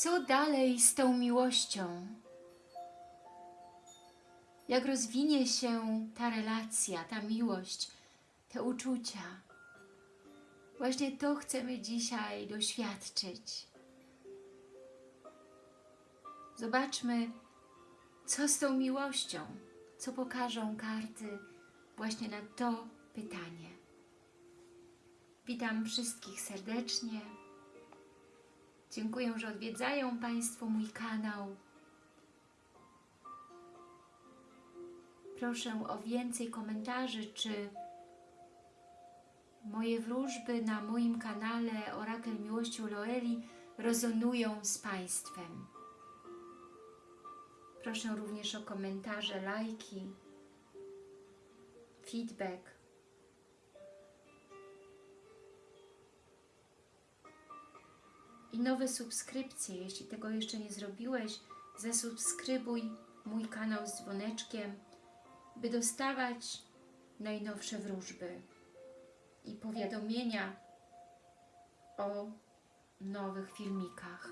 Co dalej z tą miłością? Jak rozwinie się ta relacja, ta miłość, te uczucia? Właśnie to chcemy dzisiaj doświadczyć. Zobaczmy, co z tą miłością, co pokażą karty właśnie na to pytanie. Witam wszystkich serdecznie. Dziękuję, że odwiedzają Państwo mój kanał. Proszę o więcej komentarzy, czy moje wróżby na moim kanale Orakel Miłości Loeli rezonują z Państwem. Proszę również o komentarze, lajki, feedback. I nowe subskrypcje. Jeśli tego jeszcze nie zrobiłeś, zasubskrybuj mój kanał z dzwoneczkiem, by dostawać najnowsze wróżby i powiadomienia o nowych filmikach.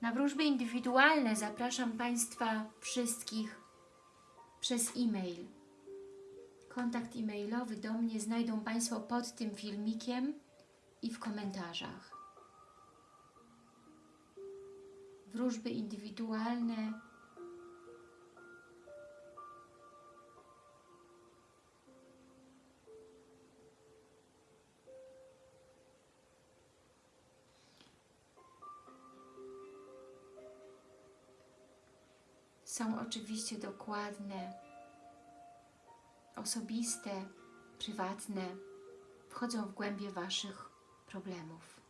Na wróżby indywidualne zapraszam Państwa wszystkich przez e-mail. Kontakt e-mailowy do mnie znajdą Państwo pod tym filmikiem i w komentarzach. Wróżby indywidualne są oczywiście dokładne, osobiste, prywatne, wchodzą w głębie Waszych problemów.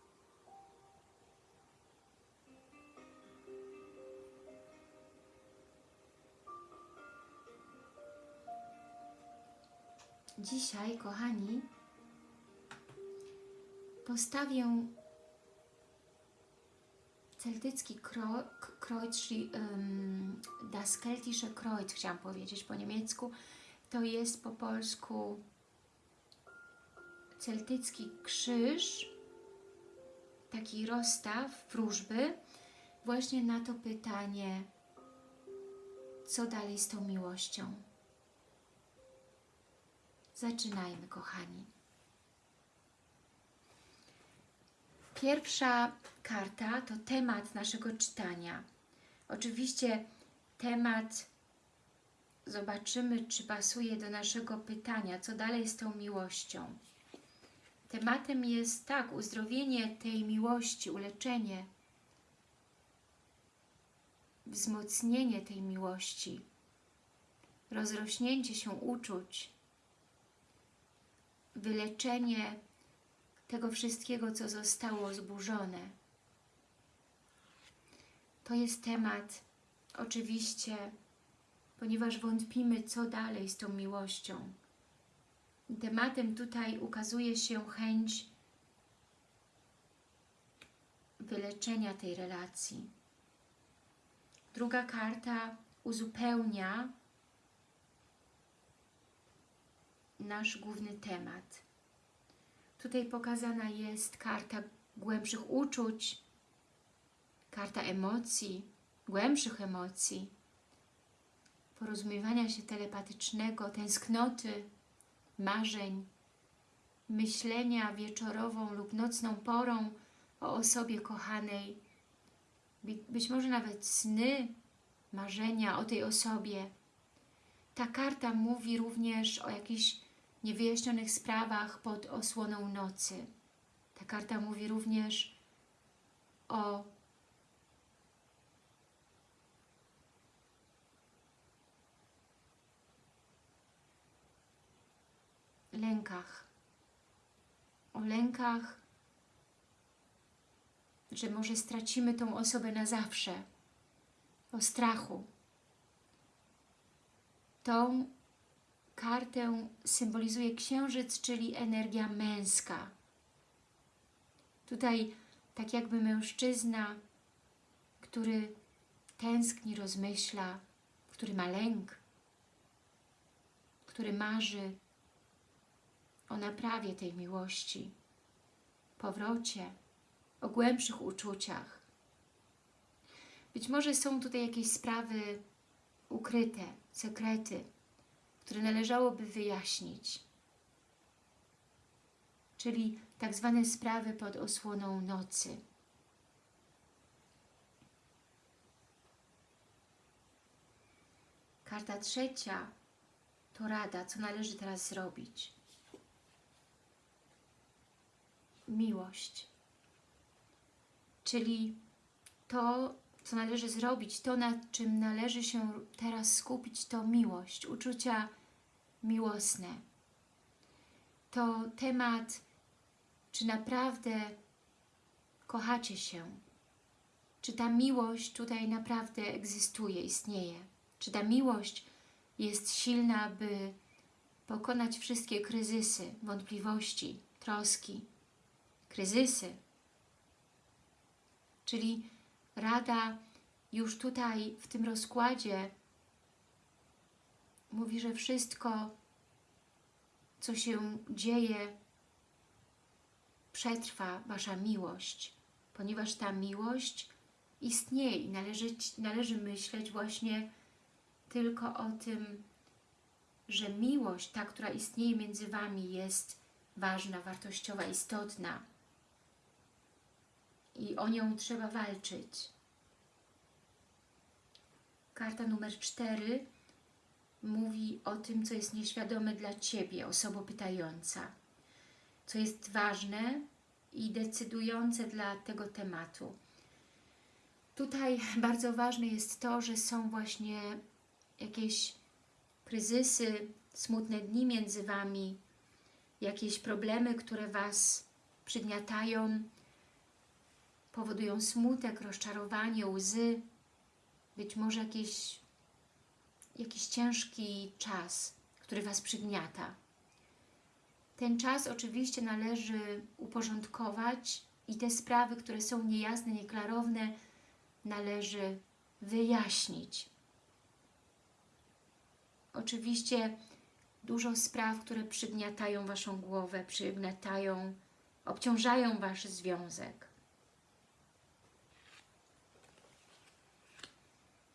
Dzisiaj, kochani, postawię celtycki kreuz, czyli um, das keltische Kreuz, chciałam powiedzieć po niemiecku. To jest po polsku celtycki krzyż, taki rozstaw wróżby, właśnie na to pytanie, co dalej z tą miłością. Zaczynajmy, kochani. Pierwsza karta to temat naszego czytania. Oczywiście temat zobaczymy, czy pasuje do naszego pytania, co dalej z tą miłością. Tematem jest tak, uzdrowienie tej miłości, uleczenie, wzmocnienie tej miłości, rozrośnięcie się uczuć, wyleczenie tego wszystkiego, co zostało zburzone. To jest temat, oczywiście, ponieważ wątpimy, co dalej z tą miłością. Tematem tutaj ukazuje się chęć wyleczenia tej relacji. Druga karta uzupełnia nasz główny temat. Tutaj pokazana jest karta głębszych uczuć, karta emocji, głębszych emocji, porozumiewania się telepatycznego, tęsknoty, marzeń, myślenia wieczorową lub nocną porą o osobie kochanej, być może nawet sny, marzenia o tej osobie. Ta karta mówi również o jakichś niewyjaśnionych sprawach pod osłoną nocy. Ta karta mówi również o lękach. O lękach, że może stracimy tą osobę na zawsze. O strachu. Tą kartę symbolizuje księżyc, czyli energia męska. Tutaj tak jakby mężczyzna, który tęskni, rozmyśla, który ma lęk, który marzy o naprawie tej miłości, powrocie, o głębszych uczuciach. Być może są tutaj jakieś sprawy ukryte, sekrety, które należałoby wyjaśnić. Czyli tak zwane sprawy pod osłoną nocy. Karta trzecia to rada, co należy teraz zrobić. Miłość. Czyli to, co należy zrobić, to nad czym należy się teraz skupić, to miłość, uczucia miłosne. To temat, czy naprawdę kochacie się, czy ta miłość tutaj naprawdę egzystuje, istnieje, czy ta miłość jest silna, by pokonać wszystkie kryzysy, wątpliwości, troski, kryzysy. Czyli Rada już tutaj w tym rozkładzie mówi, że wszystko, co się dzieje, przetrwa Wasza miłość, ponieważ ta miłość istnieje i należy, należy myśleć właśnie tylko o tym, że miłość, ta, która istnieje między Wami jest ważna, wartościowa, istotna i o nią trzeba walczyć. Karta numer cztery mówi o tym, co jest nieświadome dla Ciebie, osoba pytająca, co jest ważne i decydujące dla tego tematu. Tutaj bardzo ważne jest to, że są właśnie jakieś kryzysy, smutne dni między Wami, jakieś problemy, które Was przygniatają, powodują smutek, rozczarowanie, łzy, być może jakiś, jakiś ciężki czas, który Was przygniata. Ten czas oczywiście należy uporządkować i te sprawy, które są niejasne, nieklarowne, należy wyjaśnić. Oczywiście dużo spraw, które przygniatają Waszą głowę, przygniatają, obciążają Wasz związek.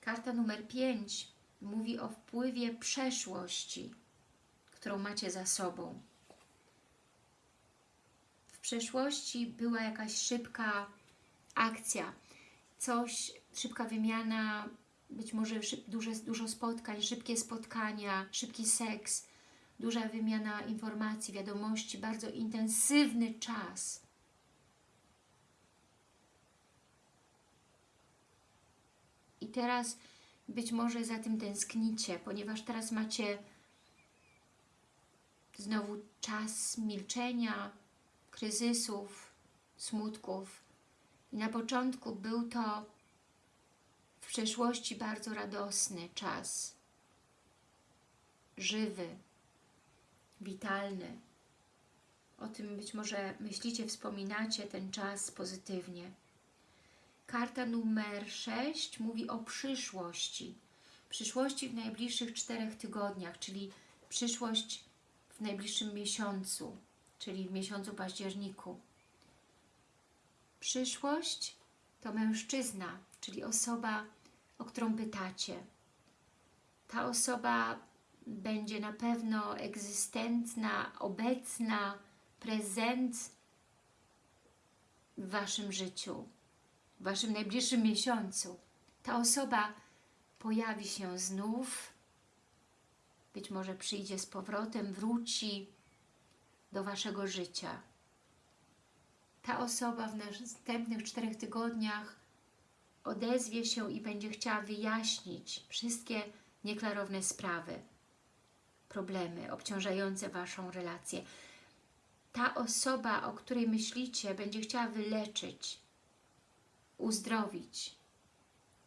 Karta numer 5 mówi o wpływie przeszłości, którą macie za sobą. W przeszłości była jakaś szybka akcja, coś, szybka wymiana, być może szyb, duże, dużo spotkań, szybkie spotkania, szybki seks, duża wymiana informacji, wiadomości, bardzo intensywny czas. I teraz być może za tym tęsknicie, ponieważ teraz macie znowu czas milczenia, kryzysów, smutków. I na początku był to w przeszłości bardzo radosny czas, żywy, witalny. O tym być może myślicie, wspominacie ten czas pozytywnie. Karta numer 6 mówi o przyszłości. Przyszłości w najbliższych czterech tygodniach, czyli przyszłość w najbliższym miesiącu, czyli w miesiącu październiku. Przyszłość to mężczyzna, czyli osoba, o którą pytacie. Ta osoba będzie na pewno egzystentna, obecna, prezent w Waszym życiu w Waszym najbliższym miesiącu ta osoba pojawi się znów, być może przyjdzie z powrotem, wróci do Waszego życia. Ta osoba w następnych czterech tygodniach odezwie się i będzie chciała wyjaśnić wszystkie nieklarowne sprawy, problemy obciążające Waszą relację. Ta osoba, o której myślicie, będzie chciała wyleczyć uzdrowić,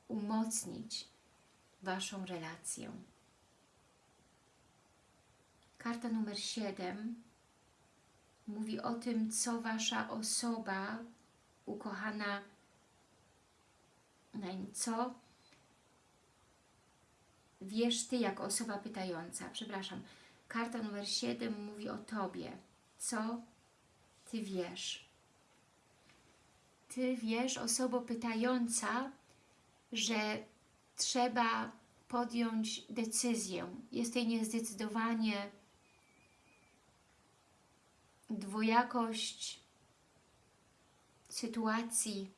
umocnić Waszą relację. Karta numer 7 mówi o tym, co Wasza osoba ukochana, co wiesz Ty jako osoba pytająca. Przepraszam. Karta numer 7 mówi o Tobie. Co Ty wiesz? Ty wiesz, osobo pytająca, że trzeba podjąć decyzję. Jest tutaj niezdecydowanie, dwojakość sytuacji.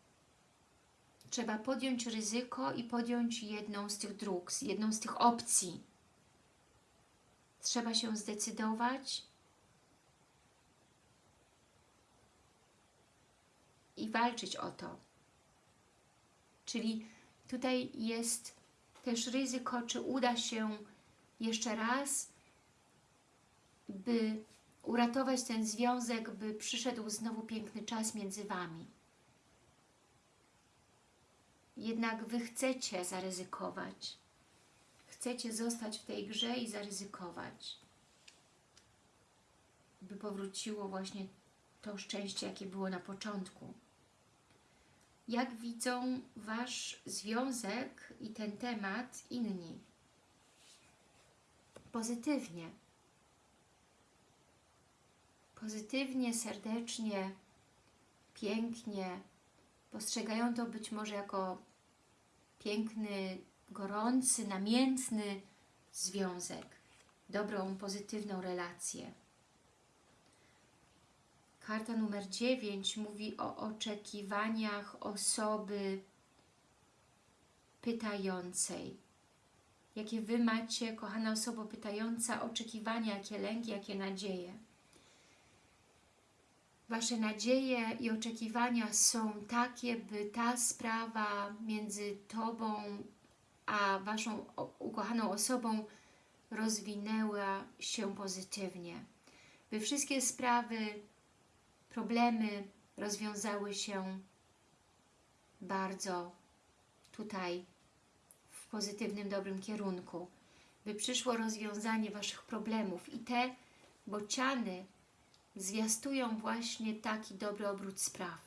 Trzeba podjąć ryzyko i podjąć jedną z tych dróg, jedną z tych opcji. Trzeba się zdecydować i walczyć o to. Czyli tutaj jest też ryzyko, czy uda się jeszcze raz, by uratować ten związek, by przyszedł znowu piękny czas między Wami. Jednak Wy chcecie zaryzykować. Chcecie zostać w tej grze i zaryzykować. By powróciło właśnie to szczęście, jakie było na początku. Jak widzą Wasz związek i ten temat inni? Pozytywnie. Pozytywnie, serdecznie, pięknie. Postrzegają to być może jako piękny, gorący, namiętny związek. Dobrą, pozytywną relację. Karta numer 9 mówi o oczekiwaniach osoby pytającej. Jakie Wy macie, kochana osoba pytająca, oczekiwania, jakie lęki, jakie nadzieje. Wasze nadzieje i oczekiwania są takie, by ta sprawa między Tobą a Waszą ukochaną osobą rozwinęła się pozytywnie. By wszystkie sprawy problemy rozwiązały się bardzo tutaj w pozytywnym, dobrym kierunku, by przyszło rozwiązanie Waszych problemów i te bociany zwiastują właśnie taki dobry obrót spraw.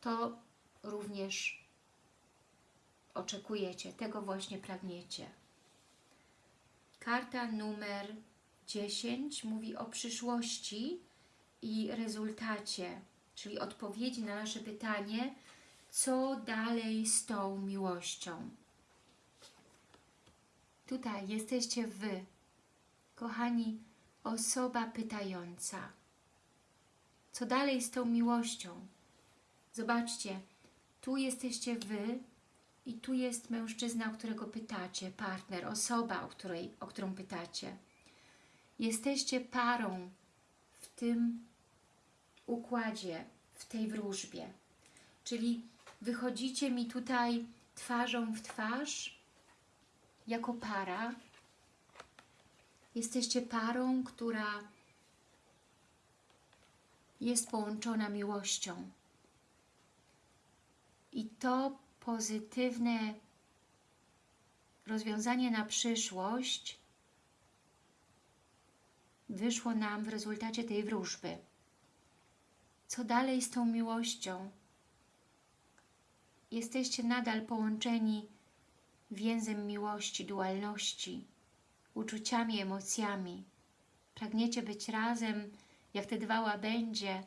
To również oczekujecie, tego właśnie pragniecie. Karta numer 10 mówi o przyszłości, i rezultacie, czyli odpowiedzi na nasze pytanie, co dalej z tą miłością. Tutaj jesteście Wy, kochani, osoba pytająca. Co dalej z tą miłością? Zobaczcie, tu jesteście Wy i tu jest mężczyzna, o którego pytacie, partner, osoba, o, której, o którą pytacie. Jesteście parą w tym układzie, w tej wróżbie. Czyli wychodzicie mi tutaj twarzą w twarz, jako para. Jesteście parą, która jest połączona miłością. I to pozytywne rozwiązanie na przyszłość wyszło nam w rezultacie tej wróżby. Co dalej z tą miłością? Jesteście nadal połączeni więzem miłości, dualności, uczuciami, emocjami. Pragniecie być razem, jak te dwa łabędzie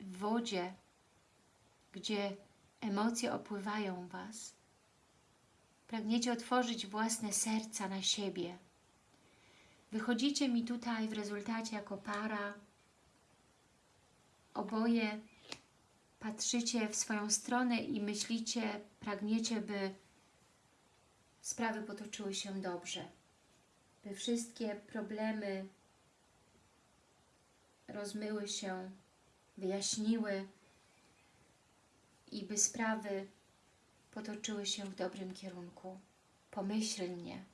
w wodzie, gdzie emocje opływają Was. Pragniecie otworzyć własne serca na siebie. Wychodzicie mi tutaj w rezultacie jako para, oboje patrzycie w swoją stronę i myślicie, pragniecie, by sprawy potoczyły się dobrze, by wszystkie problemy rozmyły się, wyjaśniły i by sprawy potoczyły się w dobrym kierunku, pomyślnie.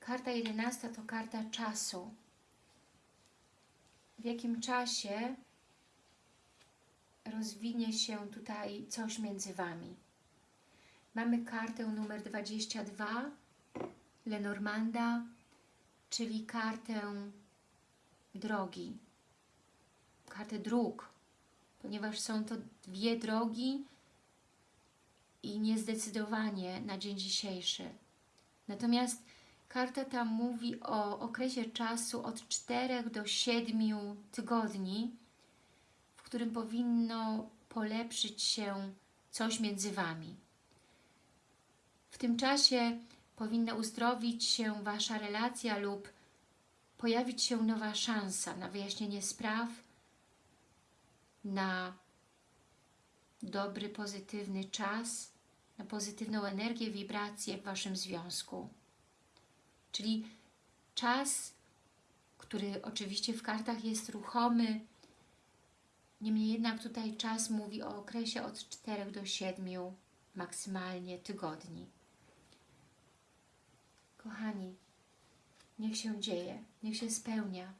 Karta jedenasta to karta czasu w jakim czasie rozwinie się tutaj coś między Wami. Mamy kartę numer 22 Lenormanda, czyli kartę drogi, kartę dróg, ponieważ są to dwie drogi i niezdecydowanie na dzień dzisiejszy. Natomiast Karta tam mówi o okresie czasu od 4 do 7 tygodni, którym powinno polepszyć się coś między Wami. W tym czasie powinna uzdrowić się Wasza relacja lub pojawić się nowa szansa na wyjaśnienie spraw, na dobry, pozytywny czas, na pozytywną energię, wibrację w Waszym związku. Czyli czas, który oczywiście w kartach jest ruchomy, niemniej jednak tutaj czas mówi o okresie od 4 do 7 maksymalnie tygodni. Kochani, niech się dzieje, niech się spełnia.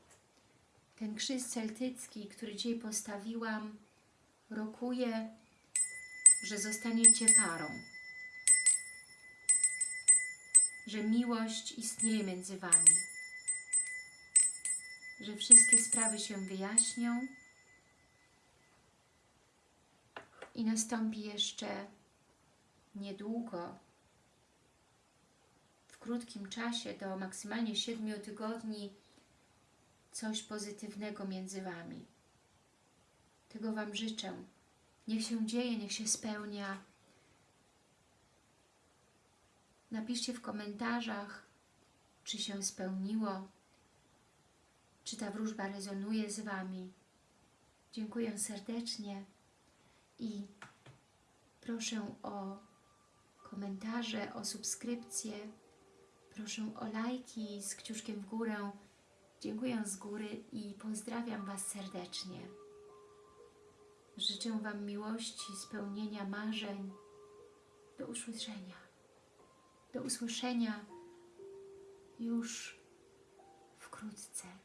Ten krzyż celtycki, który dzisiaj postawiłam, rokuje, że zostaniecie parą. Że miłość istnieje między Wami. Że wszystkie sprawy się wyjaśnią i nastąpi jeszcze niedługo, w krótkim czasie, do maksymalnie 7 tygodni, coś pozytywnego między Wami. Tego Wam życzę. Niech się dzieje, niech się spełnia. Napiszcie w komentarzach, czy się spełniło, czy ta wróżba rezonuje z Wami. Dziękuję serdecznie i proszę o komentarze, o subskrypcję, proszę o lajki z kciuszkiem w górę. Dziękuję z góry i pozdrawiam Was serdecznie. Życzę Wam miłości, spełnienia marzeń. Do usłyszenia. Do usłyszenia już wkrótce.